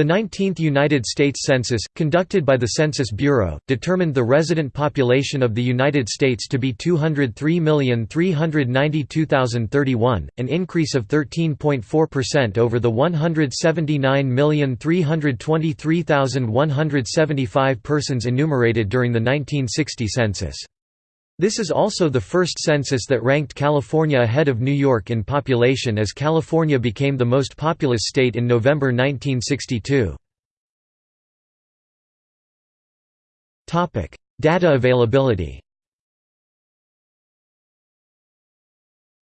The 19th United States Census, conducted by the Census Bureau, determined the resident population of the United States to be 203,392,031, an increase of 13.4% over the 179,323,175 persons enumerated during the 1960 census. This is also the first census that ranked California ahead of New York in population as California became the most populous state in November 1962. Data availability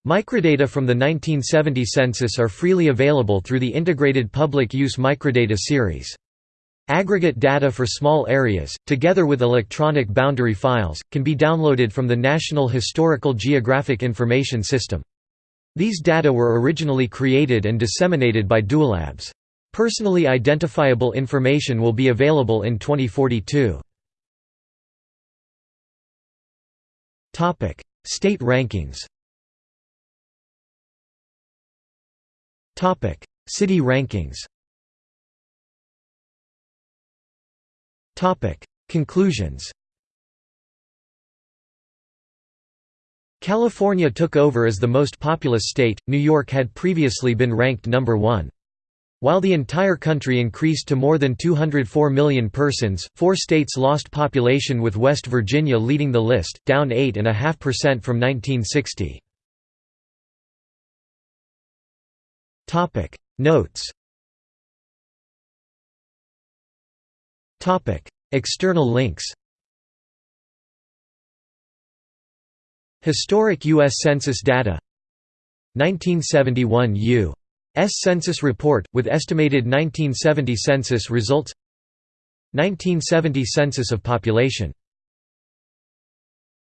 Microdata from the 1970 census are freely available through the Integrated Public Use Microdata series. Aggregate data for small areas, together with electronic boundary files, can be downloaded from the National Historical Geographic Information System. These data were originally created and disseminated by Dualabs. Personally identifiable information will be available in 2042. State rankings City rankings Conclusions California took over as the most populous state, New York had previously been ranked number one. While the entire country increased to more than 204 million persons, four states lost population with West Virginia leading the list, down 8.5% from 1960. Notes External links Historic U.S. Census data 1971 U.S. Census Report, with estimated 1970 census results 1970 Census of Population